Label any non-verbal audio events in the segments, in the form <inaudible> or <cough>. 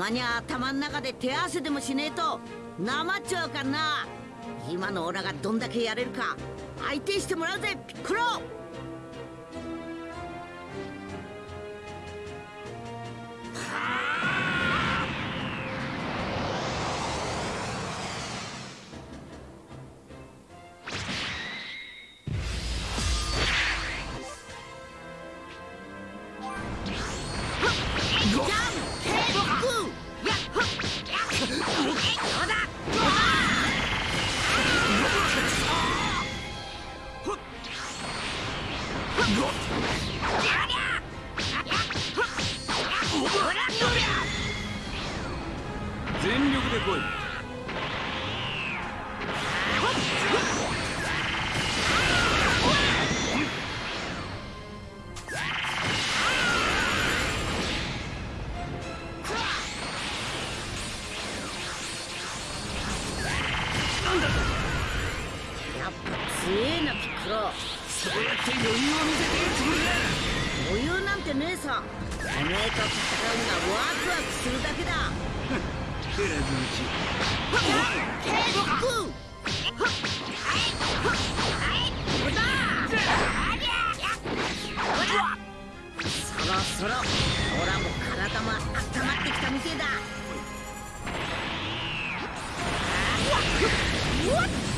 まには頭ん中で手合わせでもしねえとなまっちゃうかな。今のオラがどんだけやれるか相手してもらうぜピッコロ。そろそろオラも体も温まっ。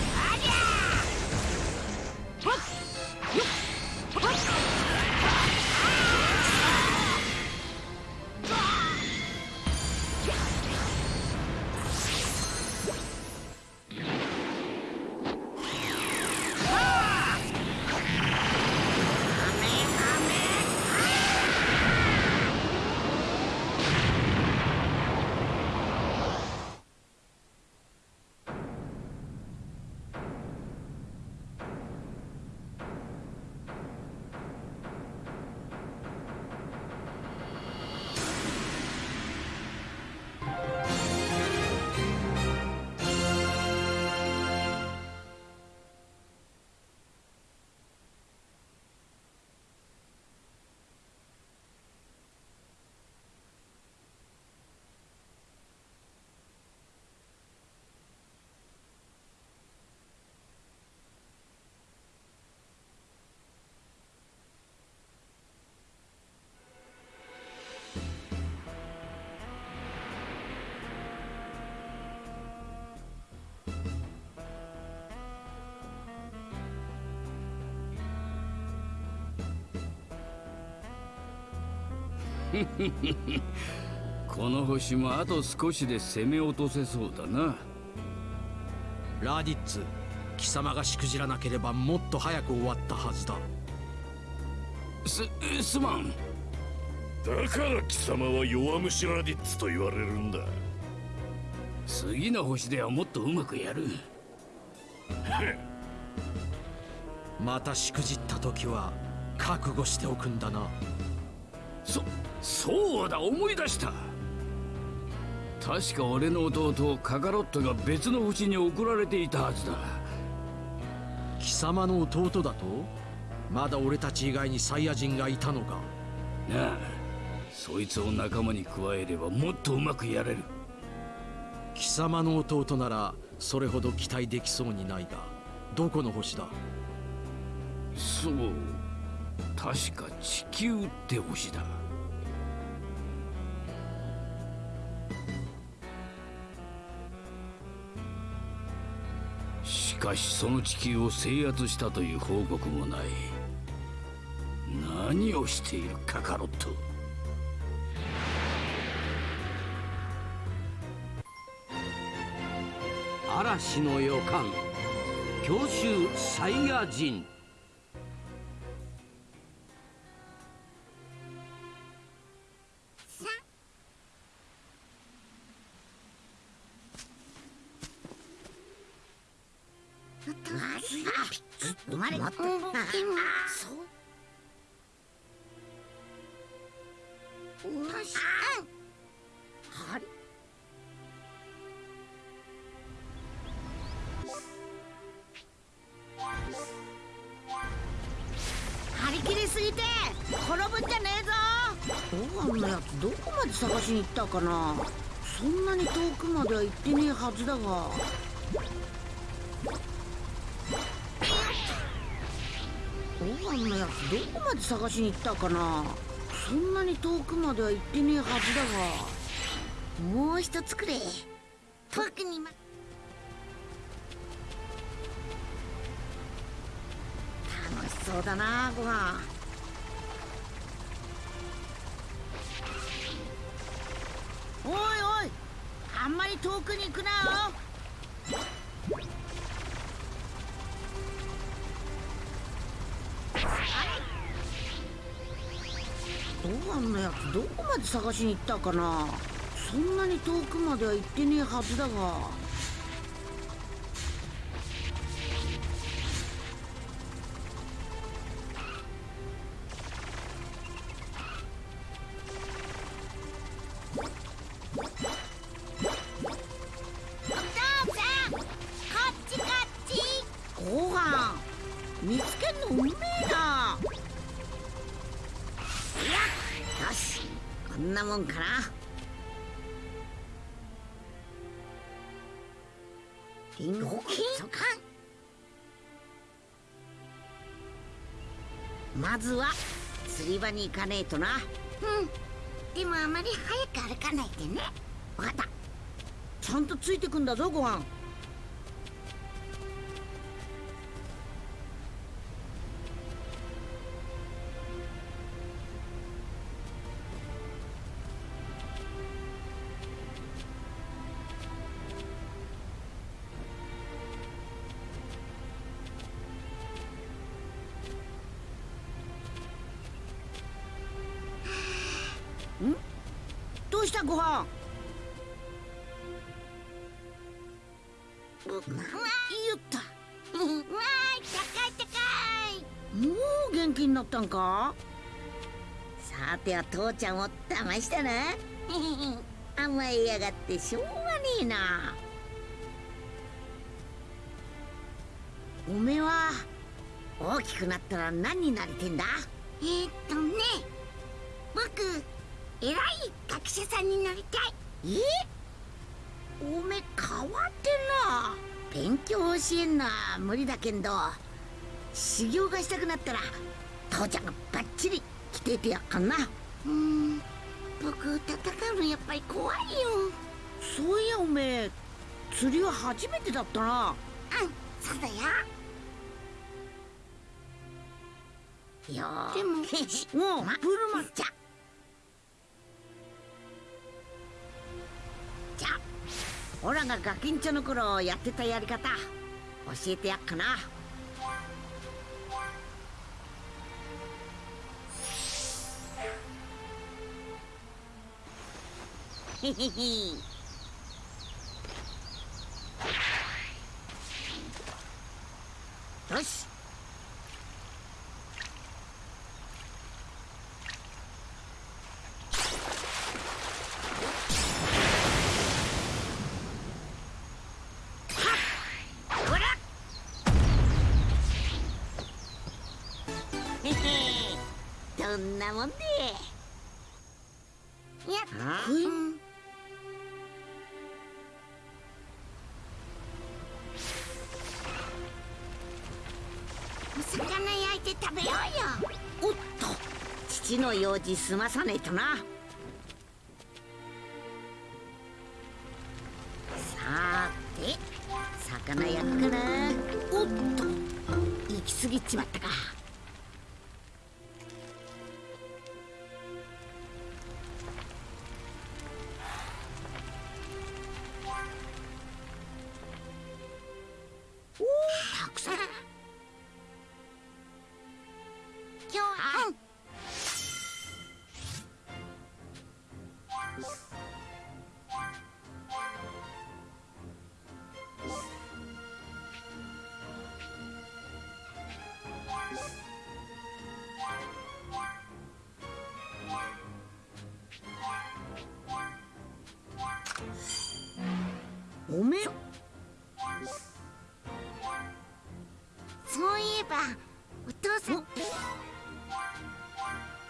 <laughs> この星もあと少しで攻め落とせそうだな。ラディッツ貴様がしくじらなければもっと早く終わったはずだ。すすまん。だから貴様は弱虫ラディッツと言われるんだ。次の星ではもっとうまくやる。<laughs> またしくじった時は覚悟しておくんだなそそうだ思い出した。確か俺の弟カカロットが別の星に送られていたはずだ。貴様の弟だと？まだ俺たち以外にサイヤ人がいたのか？なあそいつを仲間に加えればもっとうまくやれる。貴様の弟ならそれほど期待できそうにないがどこの星だ？そう確か地球って星だ。しかしその地球を制圧したという報告もない。何をしているカカロット。嵐の予感。強襲サイヤ人。でもそうよしあれ？張り切りすぎて転ぶんじゃねえぞご飯のやつどこまで探しに行ったかなそんなに遠くまでは行ってねえはずだがご飯のやつどこまで探しに行ったかな。そんなに遠くまでは行ってねえはずだが。もう一つくれ。遠くにま。楽しそうだなご飯おいおいあんまり遠くに行くなよ。んのやつどこまで探しに行ったかな。そんなに遠くまでは行ってねえはずだが。ずは釣り場に行かねえとな。うん。でもあまり早く歩かないでね。分かった。ちゃんとついてくんだぞご飯ては父ちゃんを騙したな。<laughs> 甘えやがってしょうがねえな。おめえは大きくなったら何になりてんだ？えー、っとね僕偉い学者さんになりたい。え？おめえ変わってんな。勉強教えんのは無理だけんど修行がしたくなったら父ちゃんがバッチリ来ててやっかんなうーん。僕戦うのやっぱり怖いよ。そういやおめえ釣りは初めてだったな。うんそうだよ。いやでもも <laughs> うまブルマ。じゃ。じゃ。あオラがガキンチョの頃やってたやり方。教えてやっかなよし。どんなもんで。いやあうんの用事済まさねえとな。さーて魚焼くかな。おっと行き過ぎちまったか。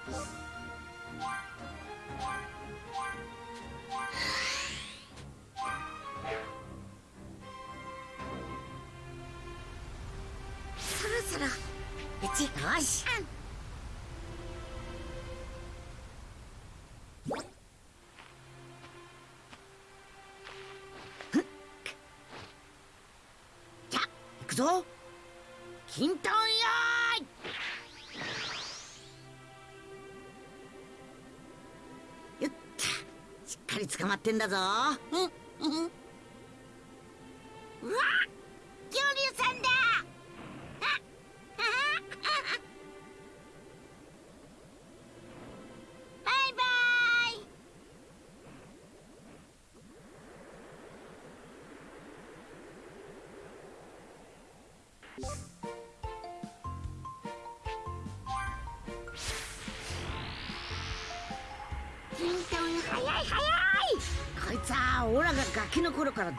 <sighs> そろそろ。うちよし。じゃってんだぞ。うんうん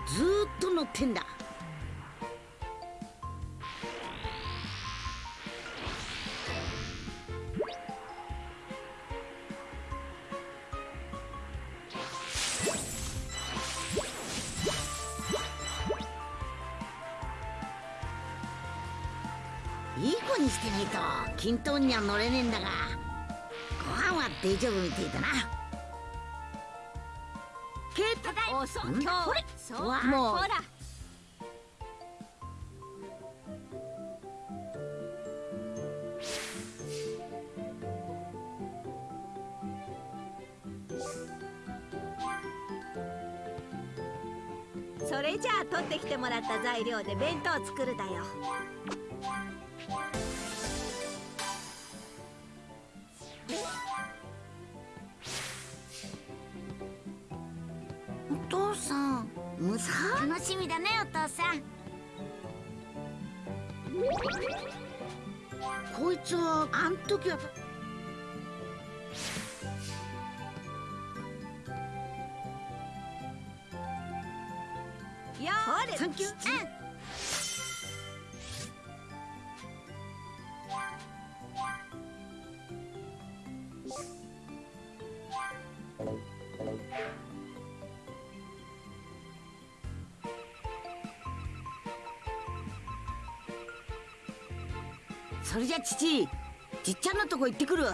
ずっと乗ってんだ。いい子にしてないと均等には乗れねえんだがご飯は大丈夫みてえだな。そん今日これそうもうほら。それじゃあ取ってきてもらった材料で弁当作るだよ。ねお父さん。こいつはあん時はよほれサンキュー。それじゃ父。じっちゃんのとこ行ってくる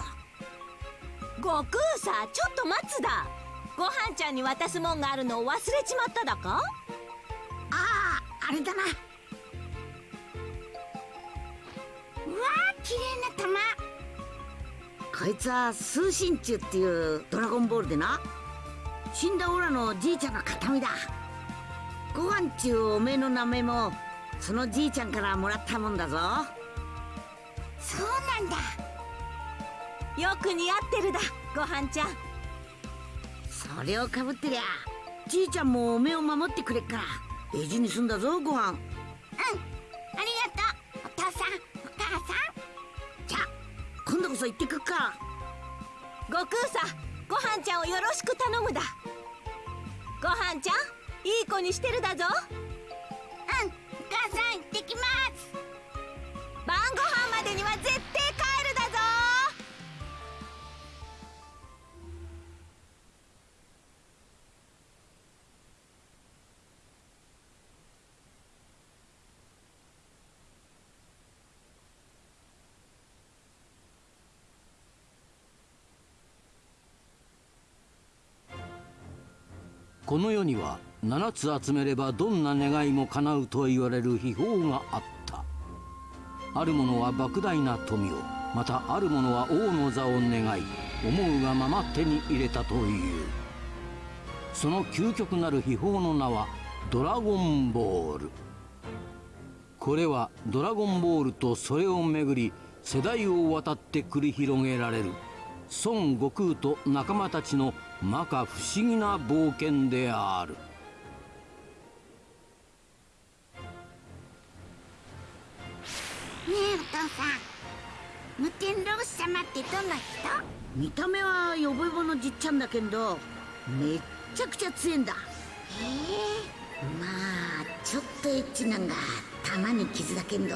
悟空さちょっと待つだ。ごはんちゃんに渡すもんがあるのを忘れちまっただか？あああれだな。うわー綺麗な玉。こいつは通信中っていうドラゴンボールでな。死んだオラのじいちゃんの形見だ。ご飯ちゅうおめえの名前もそのじいちゃんからもらったもんだぞそうなんだ。よく似合ってるだごはんちゃん。それをかぶってりゃじいちゃんもおめえを守ってくれっから大事にすんだぞご飯うん。ありがとう。お父さんお母さん。じゃあ今度こそ行ってくっか。悟空さごはんちゃんをよろしく頼むだ。ごはんちゃんいい子にしてるだぞ。うんお母さん行ってきます晩ご飯までには絶対帰るだぞ。この世には7つ集めればどんな願いも叶うと言われる秘宝があった。ある者は莫大な富をまたある者は王の座を願い思うがまま手に入れたという。その究極なる秘宝の名はドラゴンボール。これはドラゴンボールとそれをめぐり世代を渡って繰り広げられる孫悟空と仲間たちの摩訶不思議な冒険である。えお父さん。無天老師様ってどんな人？見た目はヨボヨボのじっちゃんだけどめっちゃくちゃ強えんだ。へまあちょっとエッチなんが玉に傷だけんど。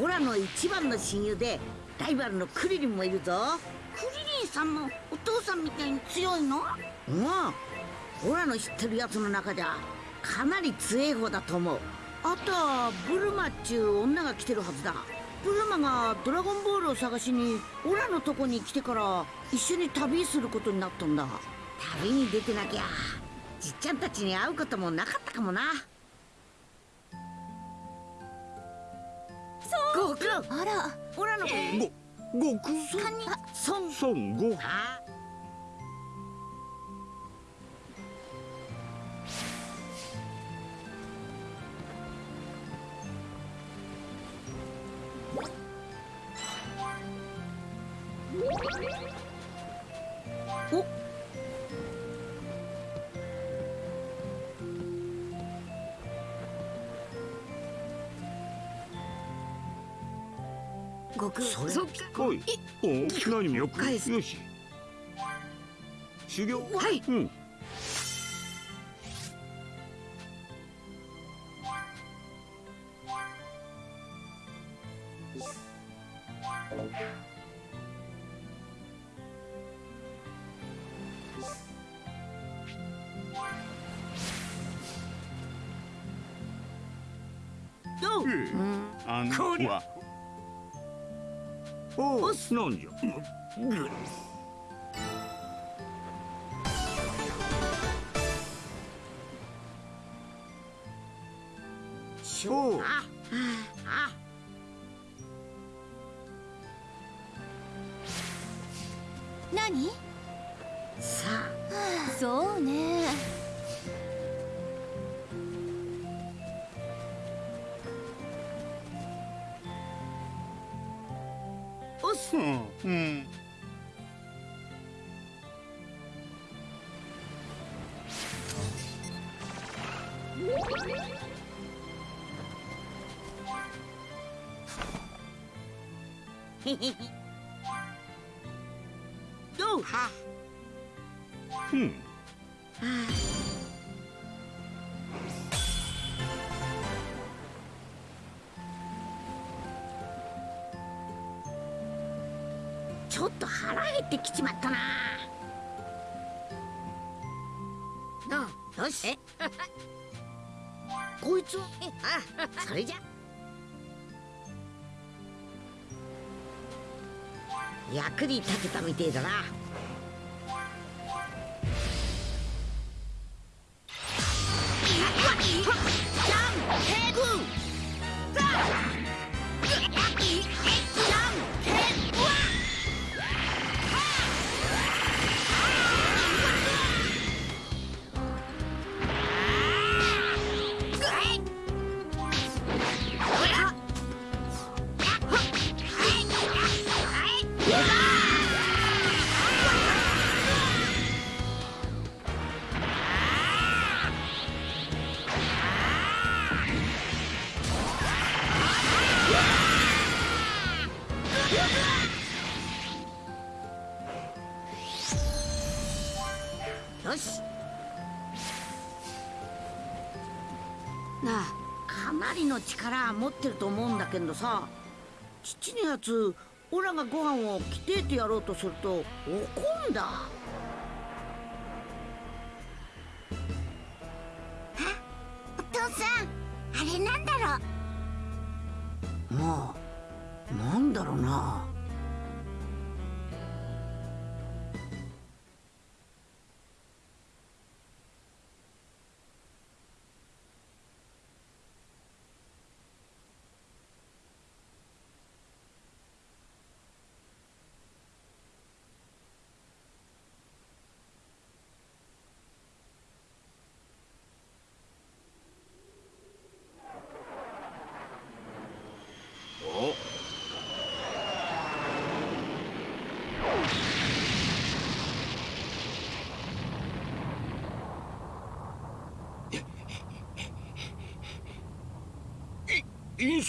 オラの一番の親友でライバルのクリリンもいるぞ。えクリリンさんもお父父さんみたいに強いの？うん。オラの知ってるやつの中ではかなり強い方だと思うあとはブルマっちゅう女が来てるはずだ。ブルマがドラゴンボールを探しにオラのとこに来てから一緒に旅することになったんだ。旅に出てなきゃじっちゃんたちに会うこともなかったかもな。そう。ご苦労あら。オラのご悟空三人孫孫悟あお。悟空。それおい。お何もよく返すよし。修行？はい。うんどうあん。ああどうはうん。ちょっと腹減ってきちまったな。し。<laughs> こいつ？はあそれじゃ役に立てたみてえだな。なあ。かなりの力持ってると思うんだけどさ父のやつオラがご飯を着てえてやろうとすると怒んだ。お父さんあれなんだろう？まあなんだろうな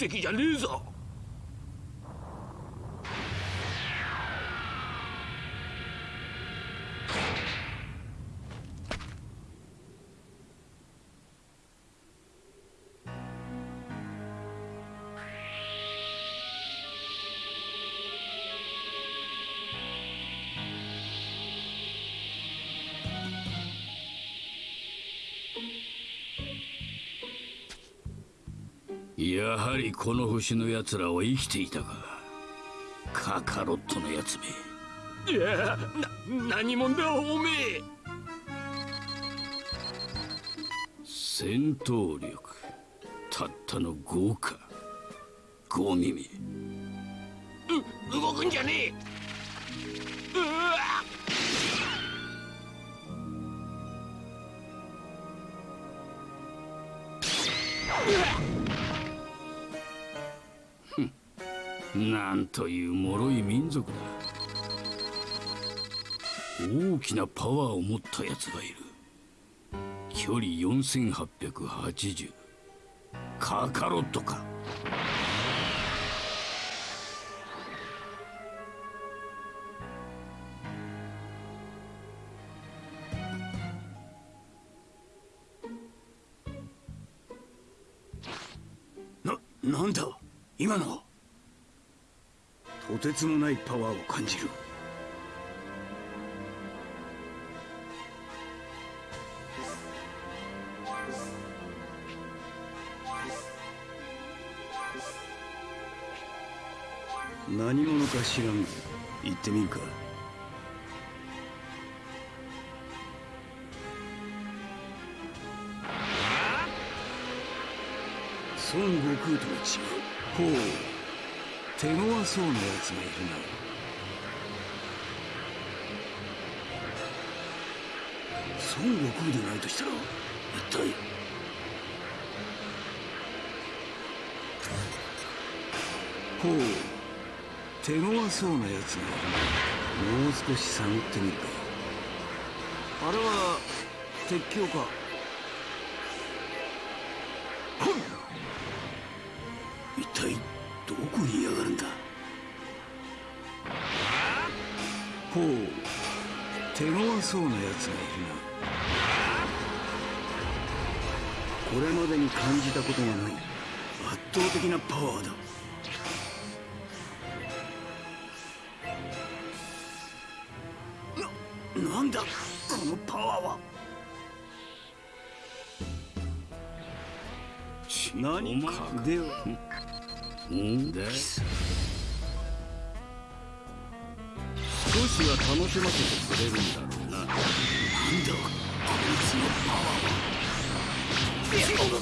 石じゃねえぞ。やはりこの星の奴らは生きていたか。カカロットのやつめ。いやな何者だおめえ。戦闘力たったの5か。5耳。動くんじゃねえという脆い民族だ。大きなパワーを持ったやつがいる。距離4880カカロットか。てつもないパワーを感じる。何者か知らん。行ってみるか。孫悟空とは違う。ほう。手強そうなやつがいるな。孫悟空でないとしたら一体？ほう。手強そうなやつがいるな。もう少し探ってみるか。あれは鉄橋か。そうなやつがいるな。これまでに感じたことがない。圧倒的なパワーだ。ななんだ？このパワーは。何かでは。んだ少しは楽しませてくれるんだろうなんだ？こいつのパワーは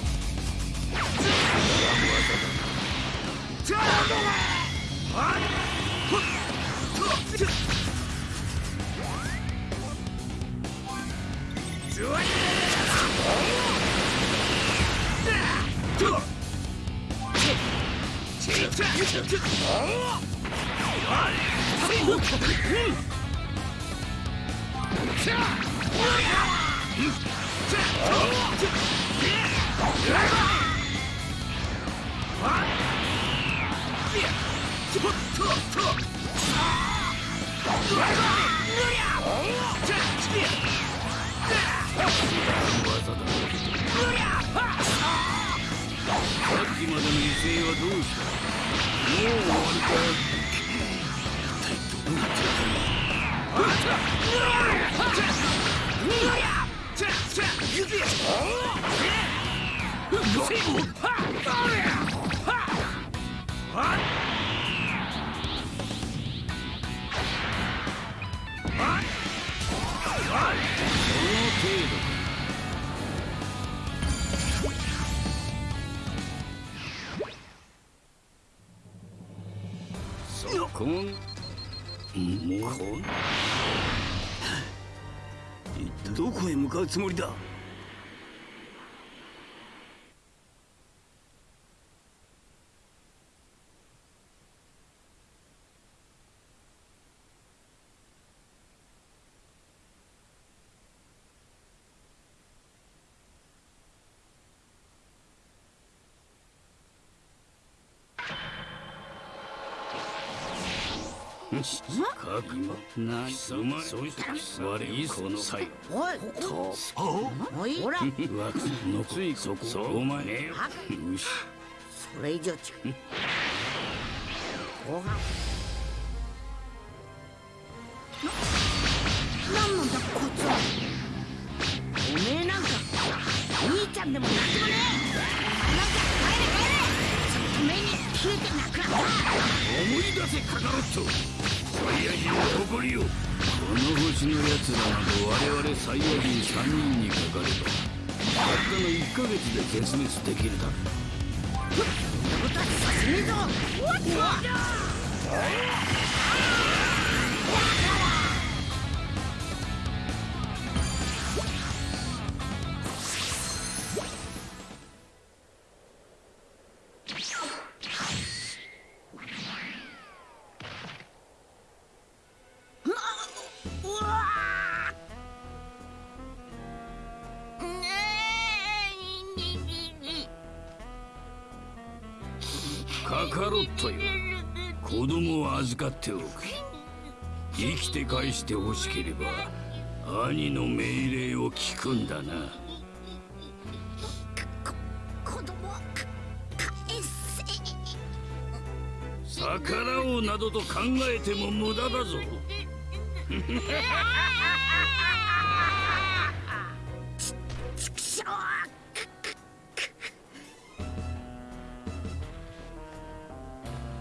つもりだ。かくな貴様そうした我この際おいとおいほらわのついそこお前なんなんだこいつはおめえなんか兄ちゃんでもなんでもねえなんか帰れ帰れ消えてなくなった思い出せカカロットサイヤ人の誇りよこの星の奴らなど我々サイヤ人3人にかかればたったの1ヶ月で絶滅できるだろう。ぞしてほしければ兄の命令を聞くんだな。子供か返せ逆らおうなどと考えても無駄だぞ。<laughs>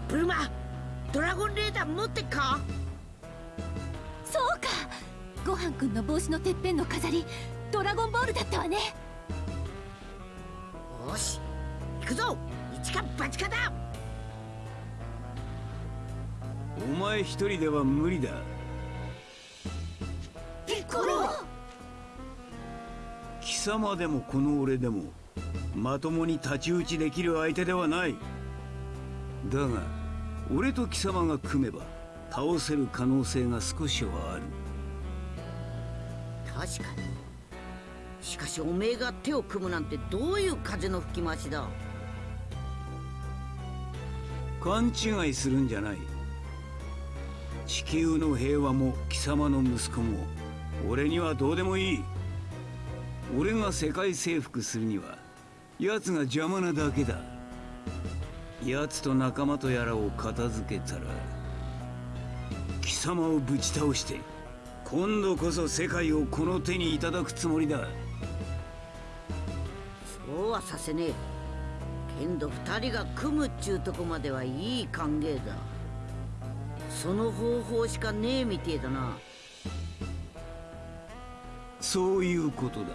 ブルマドラゴンレーダー持ってっか？ごはんくんの帽子のてっぺんの飾りドラゴンボールだったわね。よし行くぞ一か八かだ。お前一人では無理だ。ピッコロ貴様でもこの俺でもまともに太刀打ちできる相手ではない。だが俺と貴様が組めば倒せる可能性が少しはある確かに。しかしおめえが手を組むなんてどういう風の吹き回しだ。勘違いするんじゃない。地球の平和も貴様の息子も俺にはどうでもいい。俺が世界征服するには奴が邪魔なだけだ。奴と仲間とやらを片付けたら貴様をぶち倒して今度こそ世界をこの手にいただくつもりだ。そうはさせねえ。けんど二人が組むっちゅうとこまではいい歓迎だ。その方法しかねえみてえだな。そういうことだ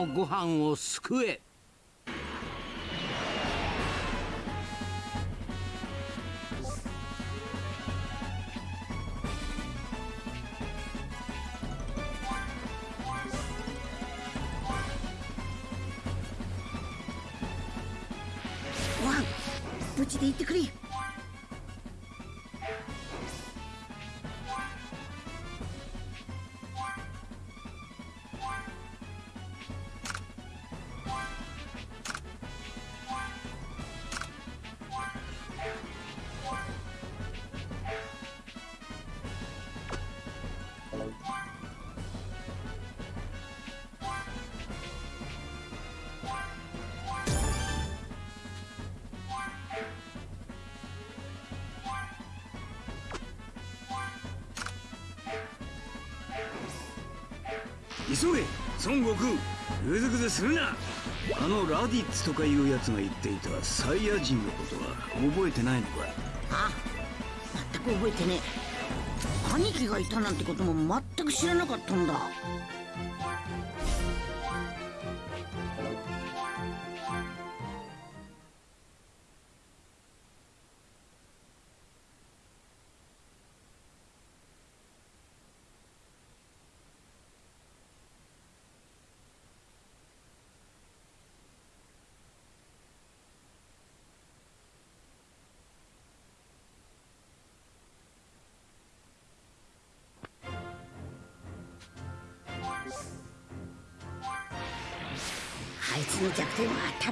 のご飯を救え。急げ孫悟空ぐずぐずするな。あのラディッツとかいうやつが言っていたサイヤ人のことは覚えてないのかあ全く覚えてねえ。兄貴がいたなんてことも全く知らなかったんだ。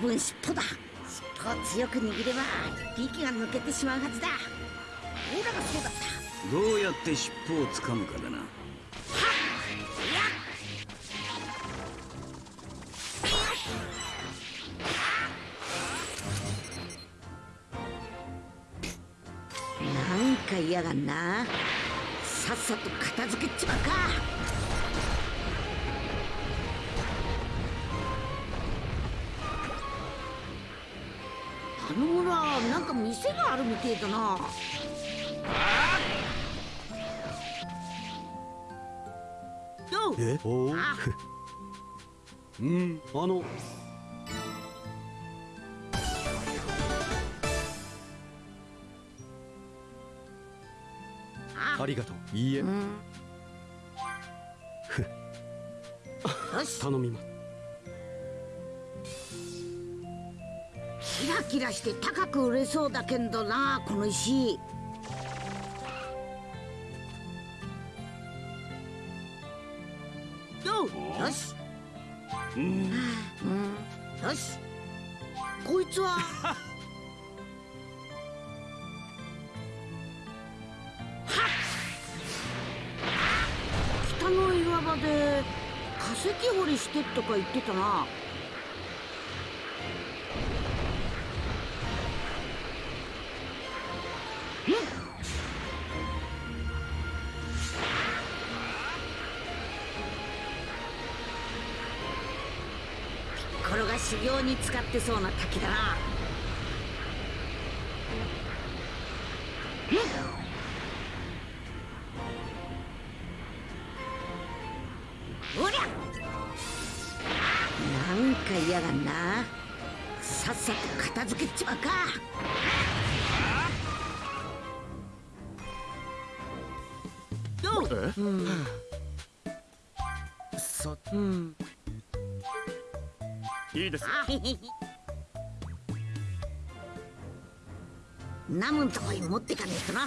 分尻尾だ。尻尾を強く握れば息が抜けてしまうはずだ。オーラがそうだった。どうやって尻尾をつかむかだな。なんか嫌がんな。さっさと片付けちまうかあるみてえだな。え？おあ。<laughs> うんあの。あ。ありがとう。いいえ。うん。<laughs> 頼みますキラキラして高く売れそうだけんどなこの石。よしうん。うん。よし。こいつは？<laughs> 北の岩場で化石掘りしてとか言ってたなに使ってそうな滝だな。んとこに持ってかねえとな。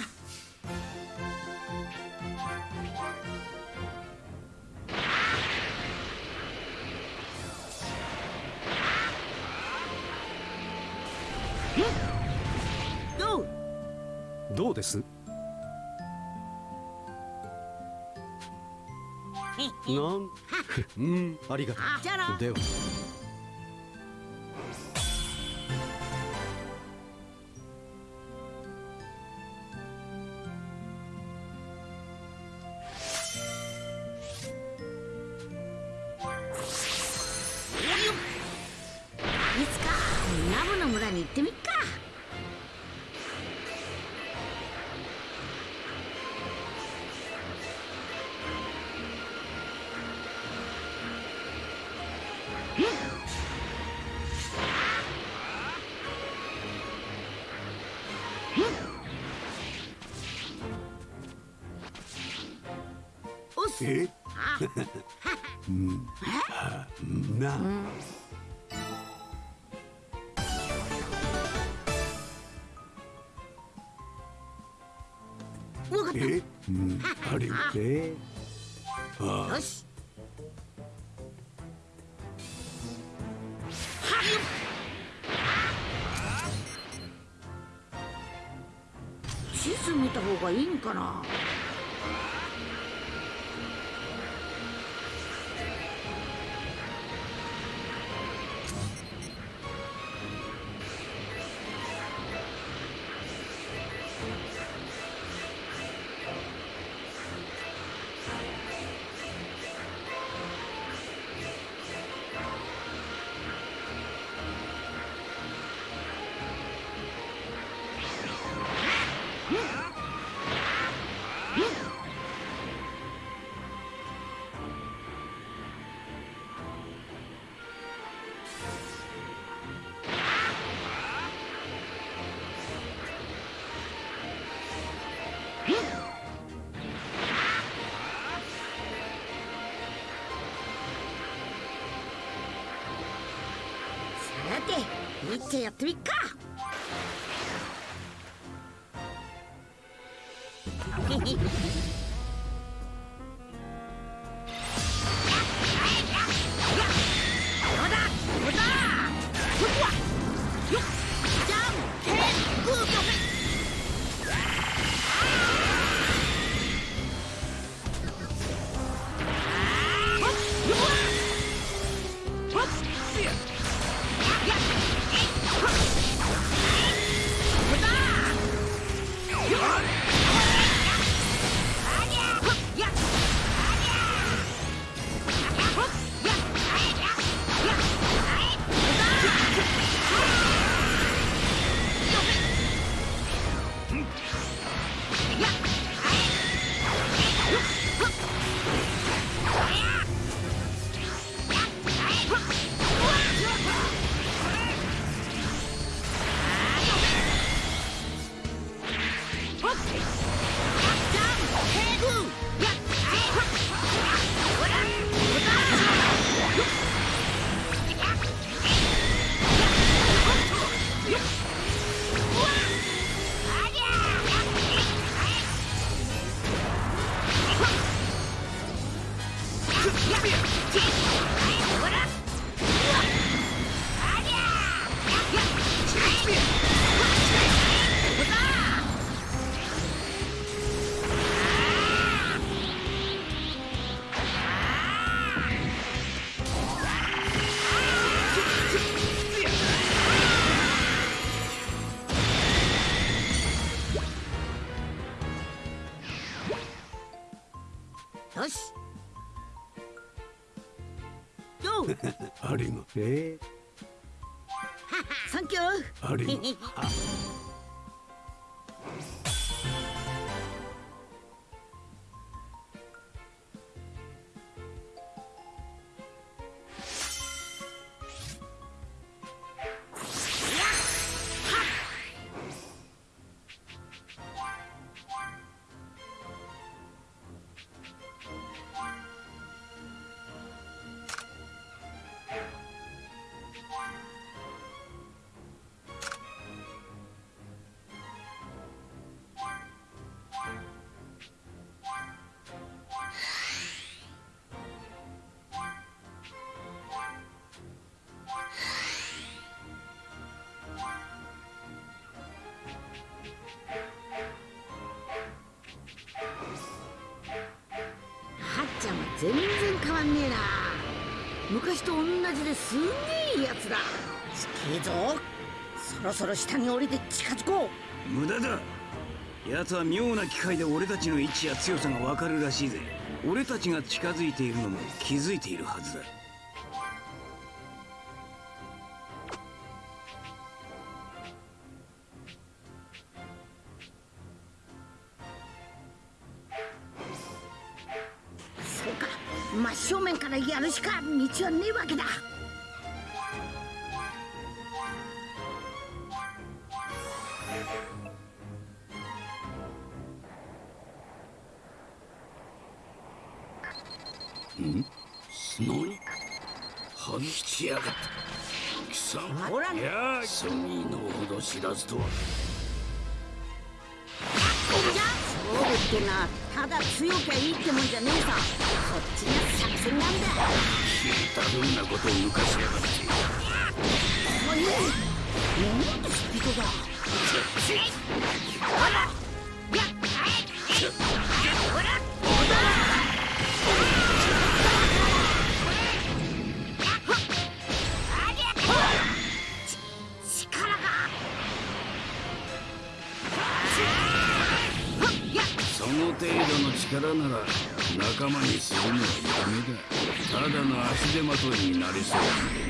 どう？です？なん？<laughs> うんありがとう。ではえ？<laughs> え？うん。あれえ。よしかな。みっちゃやってみっか。Huh? えな。昔と同じですんげえやつだ。すげえぞ。そろそろ下に降りて近づこう。無駄だ。奴は妙な機械で俺たちの位置や強さがわかるらしいぜ。俺たちが近づいているのも気づいているはずだか道はねえわけだ。何反しやがった。貴様。ほらソニーのほど知らずとは勝負ってのはただ強きことを抜かしやがってもういいなんでスピードだその程度の力なら仲間にするのはやめだただの足手まといになりそう。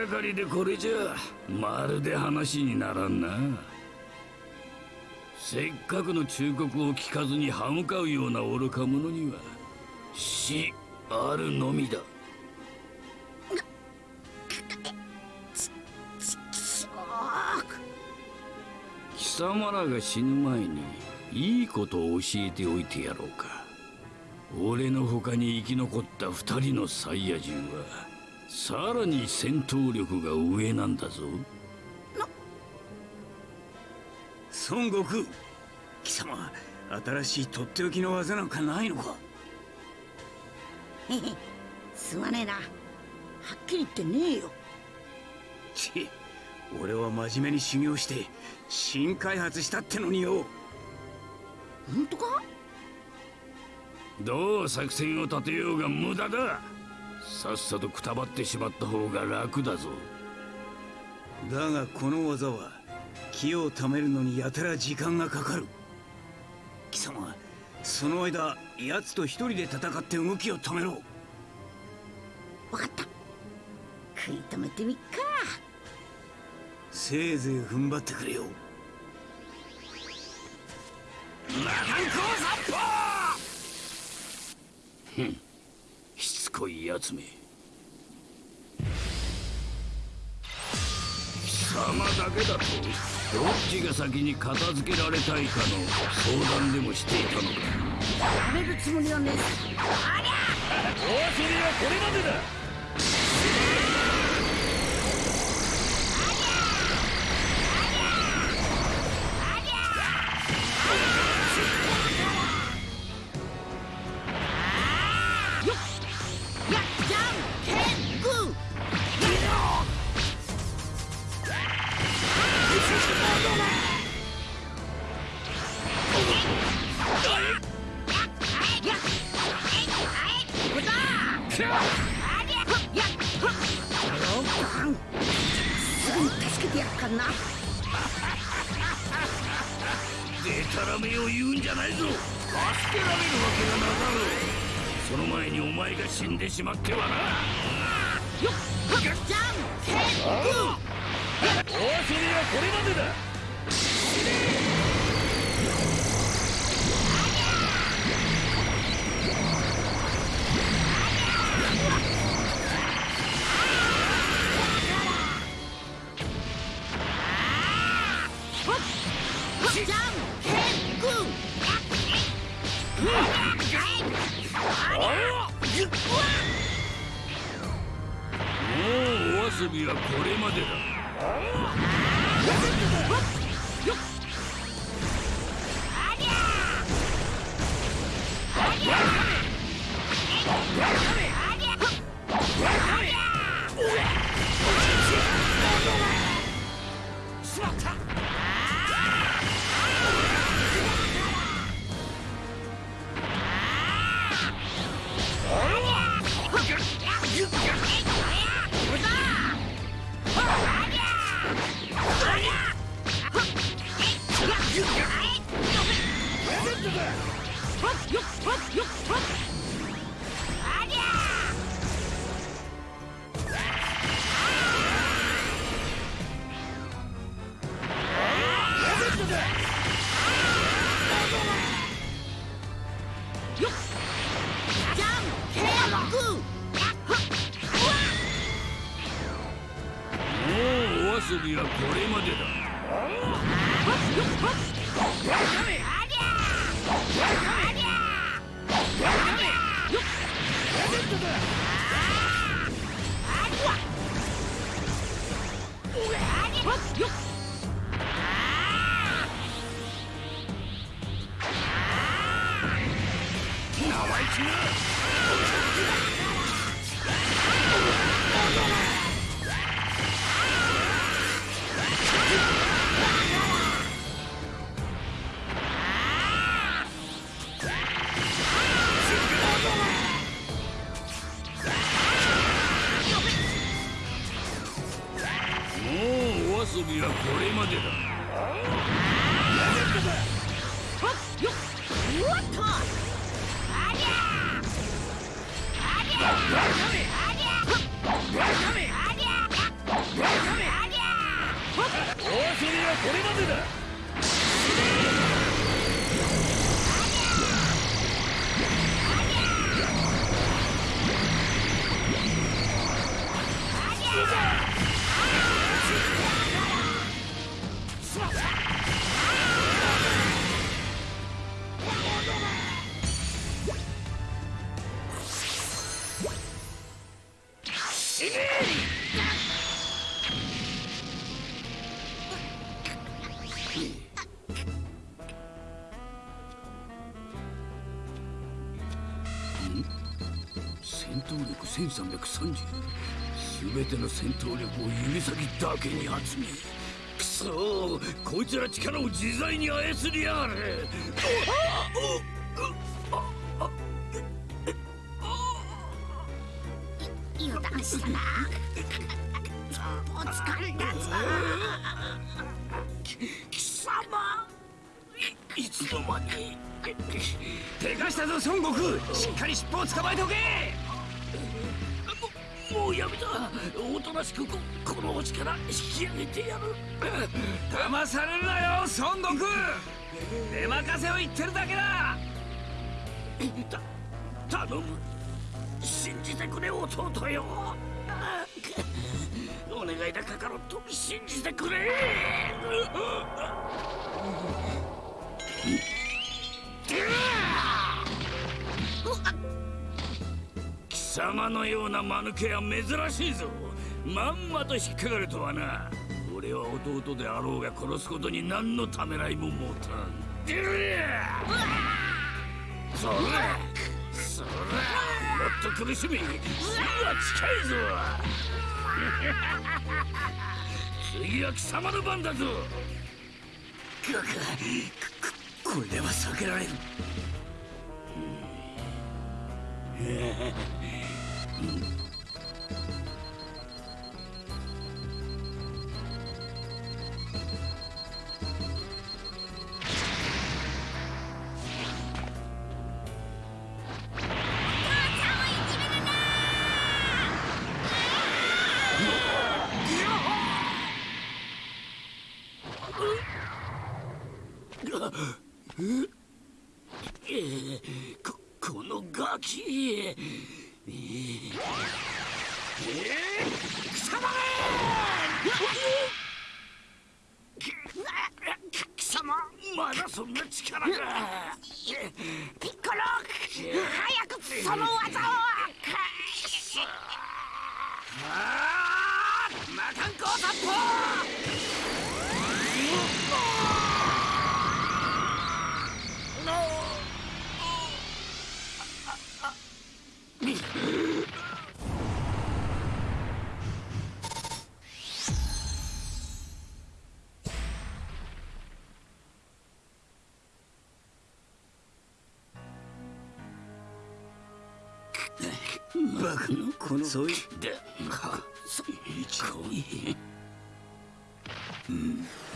がかりでこれじゃまるで話にならんな。せっかくの忠告を聞かずに歯向かうような愚か者には死あるのみだ。貴様らが死ぬ前にいいことを教えておいてやろうか。俺の他に生き残った二人のサイヤ人はさらに戦闘力が上なんだぞ。孫悟空貴様新しいとっておきの技なんかないのか？へへすまねえな。はっきり言ってねえよ。ち俺は真面目に修行して新開発したってのによ。本当か？どう作戦を立てようが無駄ださっさとくたばってしまった方が楽だぞ。だがこの技は気を貯めるのにやたら時間がかかる。貴様その間奴と一人で戦って動きを止めろ。わかった。食い止めてみっか。せいぜい踏ん張ってくれよ <laughs> しつこいやつめ。貴様だけだとどっちが先に片付けられたいかの相談でもしていたのか。やめるつもりはねえお遊びはこれまでだりはこれまでだ。ての戦闘力を指先だけに集めくそーこいつら力を自在に操りやがる油断したなお疲れだぞ。貴様。いいつの間に。でかしたぞ孫悟空。しっかり尻尾を捕まえておけうやめたおとなしくここの星から引き上げてやる騙されるなよ孫悟空出任せを言っ。てるだけだた頼む信じてくれ弟よお願いだカカロット信じてくれ貴様のような間抜けは珍しいぞ。まんまと引っかかるとはな。俺は弟であろうが殺すことに何のためらいも持たん。出るやそれそれもっと苦しみ。死は近いぞ。次は貴様の番だぞ。ここれでは避けられる Mm-hmm. バカのこのそういでかそ一にのそう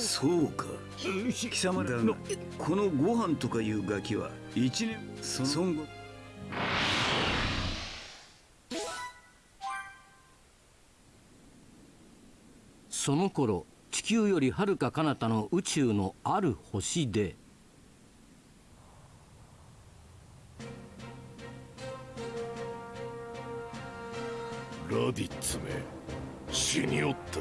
そうか。貴様だがこのご飯とかいうガキは一年そ孫悟その頃地球よりはるか彼方の宇宙のある星でラディッツめ死におった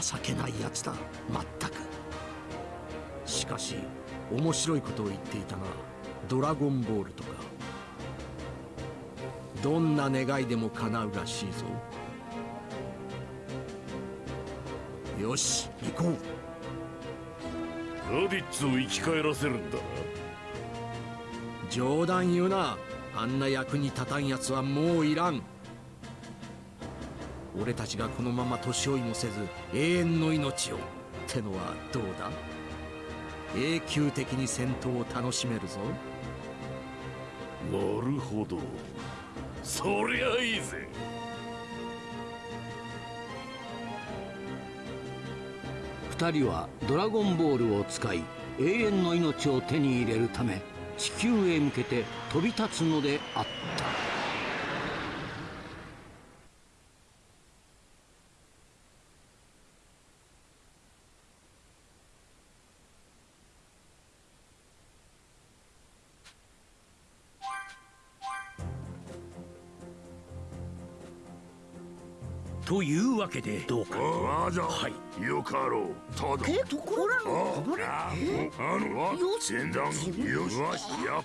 情けないやつだまったく。しかし面白いことを言っていたなドラゴンボールとか。どんな願いでも叶うらしいぞ。よし行こう。ラディッツを生き返らせるんだな。冗談言うなあんな役に立たんやつはもういらん。俺たちがこのまま年追いもせず永遠の命をってのはどうだ？永久的に戦闘を楽しめるぞ。なるほど。そりゃいいぜ。二人はドラゴンボールを使い永遠の命を手に入れるため地球へ向けて飛び立つのであった。というわけでどうか。ああじゃはい。よかろう。ただ。けところのこぼれああのわ前段よしよし。やっ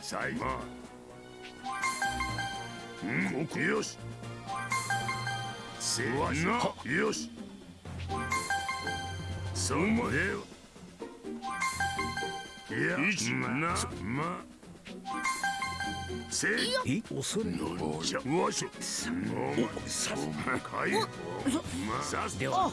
さいまうんここよし。せなよし。そまでいや一なませい。恐れのじゃ。わしょおさすかい。まさすでは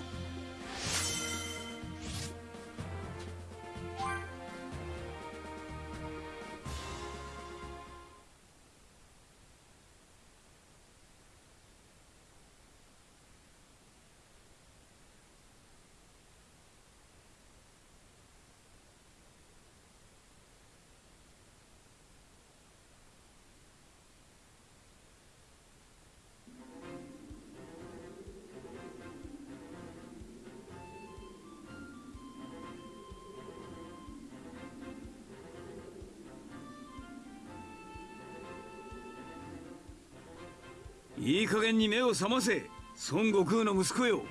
加減に目を覚ませ孫悟空の息子よ。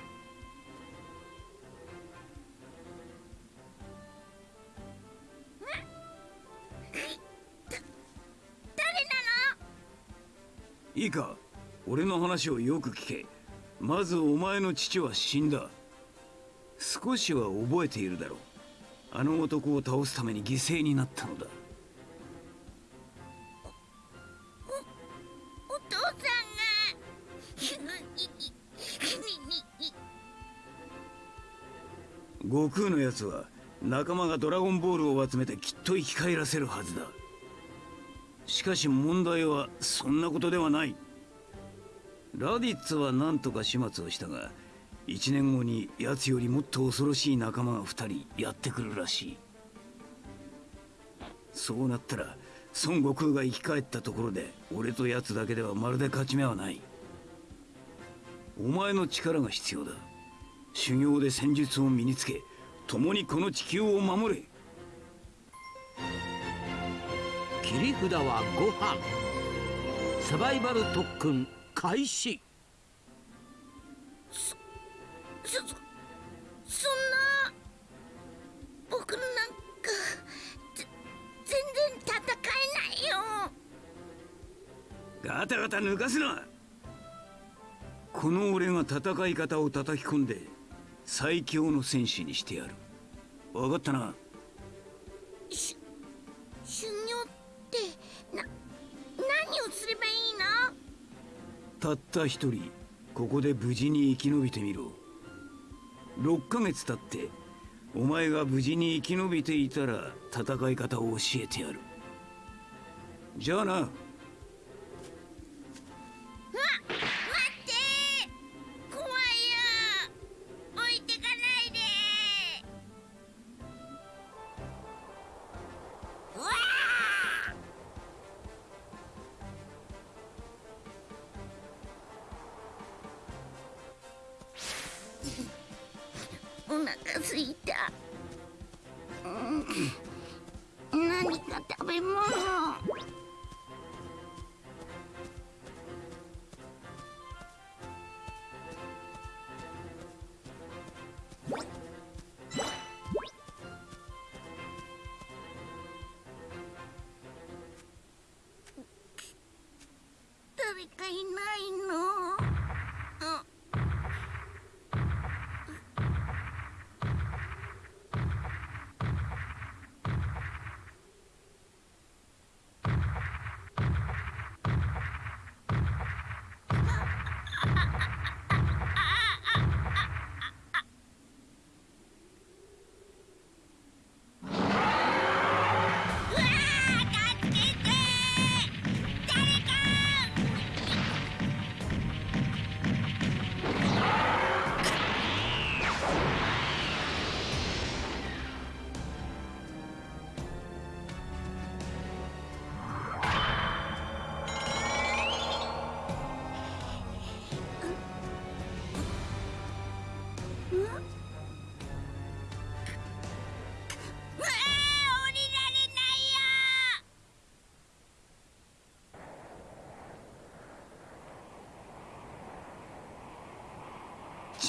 いいか？俺の話をよく聞け。まずお前の父は死んだ。少しは覚えているだろう。あの男を倒すために犠牲になったのだ悟空のやつは仲間がドラゴンボールを集めてきっと生き返らせるはずだ。しかし問題はそんなことではない。ラディッツは何とか始末をしたが1年後に奴よりもっと恐ろしい仲間が2人やってくるらしい。そうなったら孫悟空が生き返ったところで俺と奴だけではまるで勝ち目はない。お前の力が必要だ。修行で戦術を身につけ共にこの地球を守れ。切り札はご飯。サバイバル特訓開始。そそそんな僕なんかぜ全然戦えないよ。ガタガタ抜かすな。この俺が戦い方を叩き込んで最強の戦士にしてやる。分かったな？し修行ってな何をすればいいの？たった一人ここで無事に生き延びてみろ。6ヶ月経ってお前が無事に生き延びていたら戦い方を教えてやる。じゃあな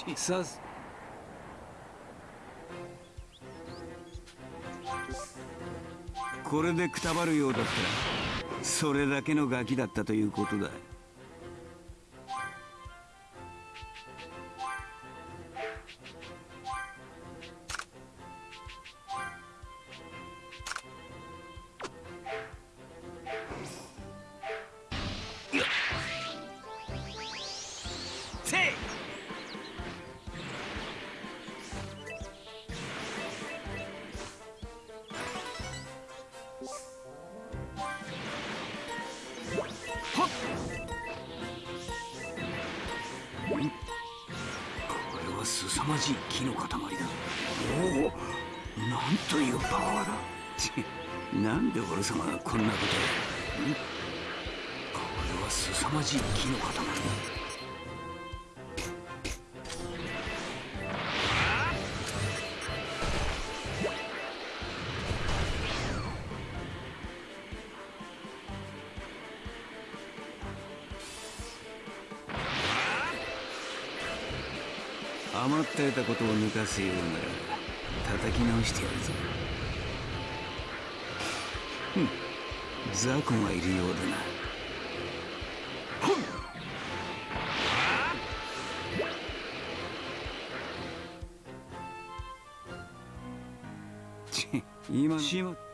ちさすこれでくたばるようだったらそれだけのガキだったということだことを抜かすようなら叩き直してやるぞ。ふん。雑魚がいるようだな。ち今の。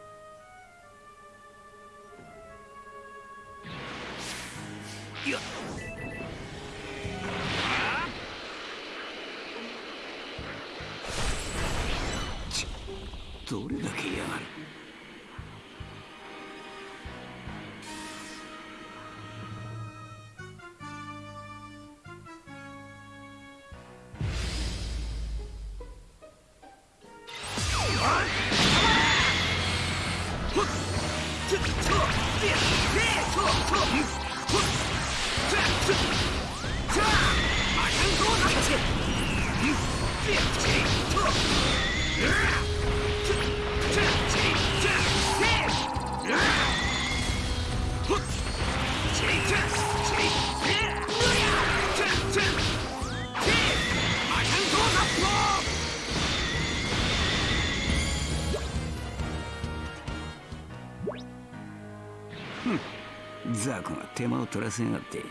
取らせやがって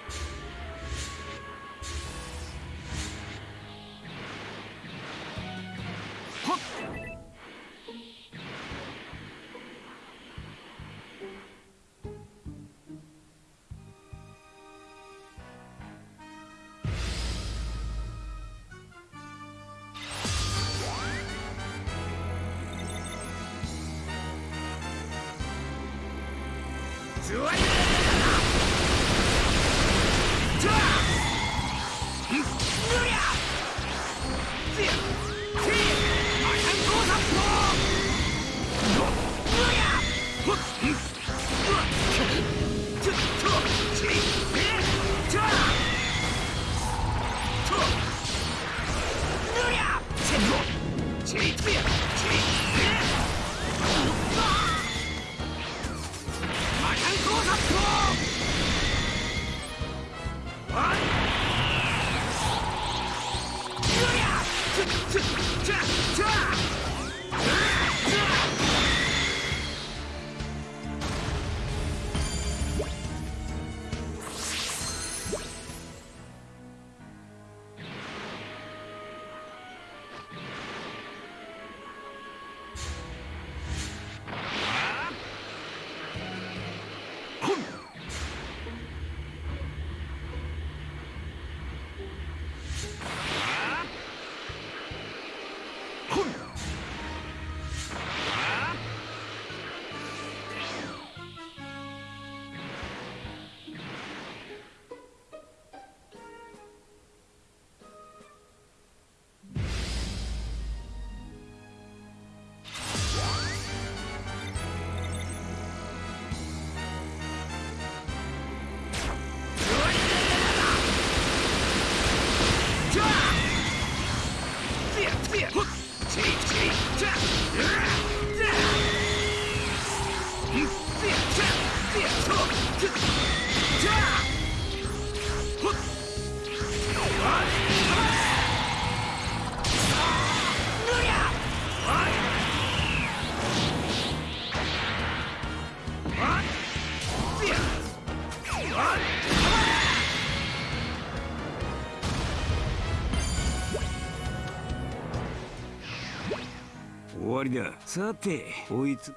わりだ。さてこいつ。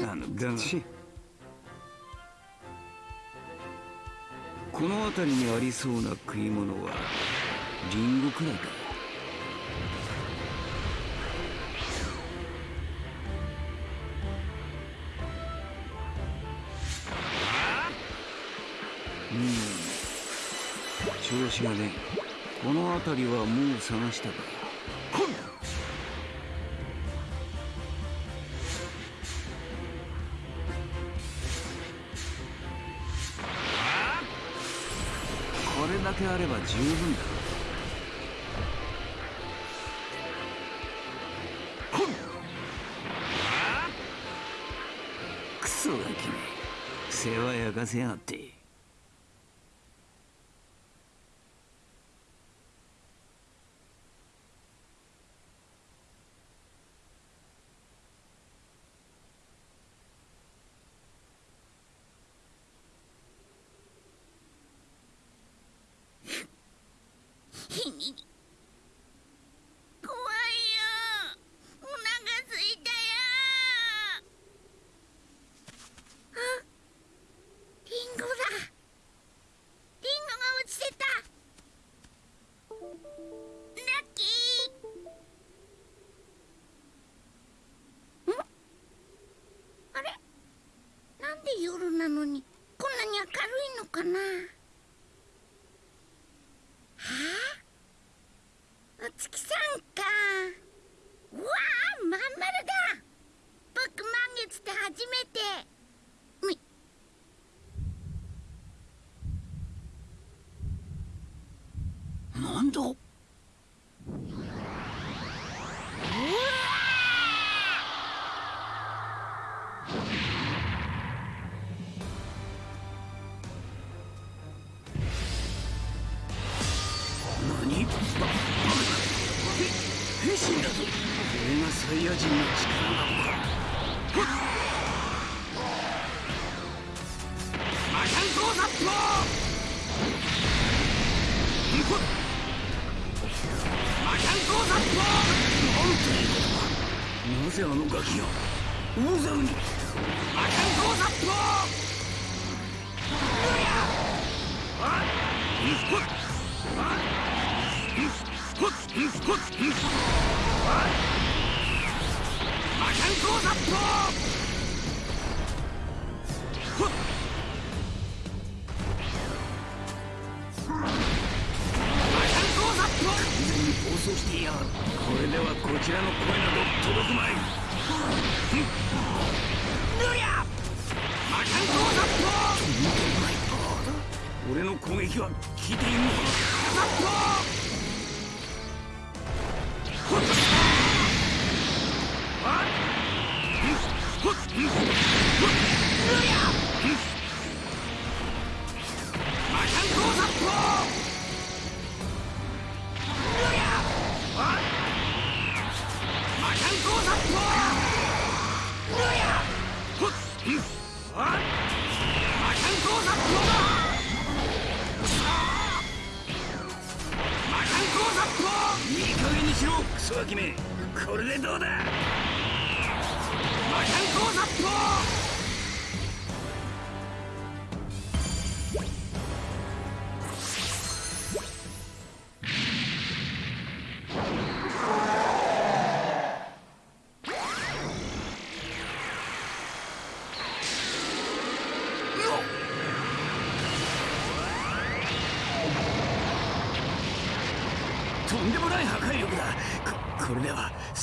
あのだがこの辺りにありそうな食い物はリンゴくらいかこの辺りはもう探したか。これだけあれば十分だ。そがきめ。世話焼かせやがってい大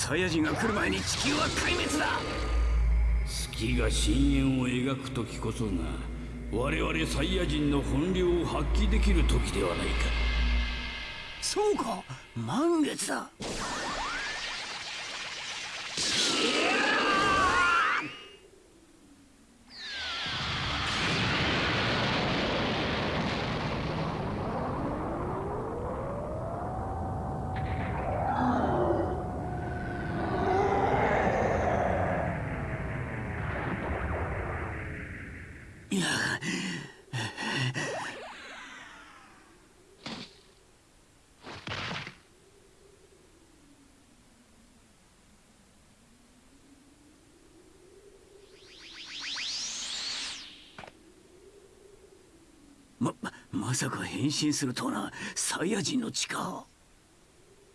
サイヤ人が来る前に地球は壊滅だ。月が深淵を描く時こそが我々サイヤ人の本領を発揮できる時ではないか。そうか。満月だいやま、まさか変身するとはな。サイヤ人の地か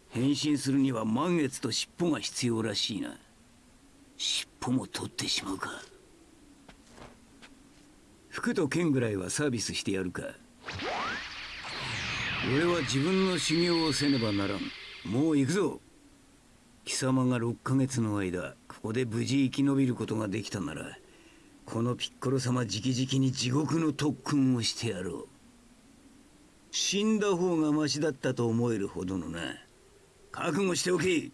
変身するには満月と尻尾が必要らしいな。尻尾も取ってしまうか。服と剣ぐらいはサービスしてやるか。俺は自分の修行をせねばならん。もう行くぞ。貴様が6ヶ月の間ここで無事生き延びることができたならこのピッコロ様直々に地獄の特訓をしてやろう。死んだ方がマシだったと思えるほどのな。覚悟しておけ。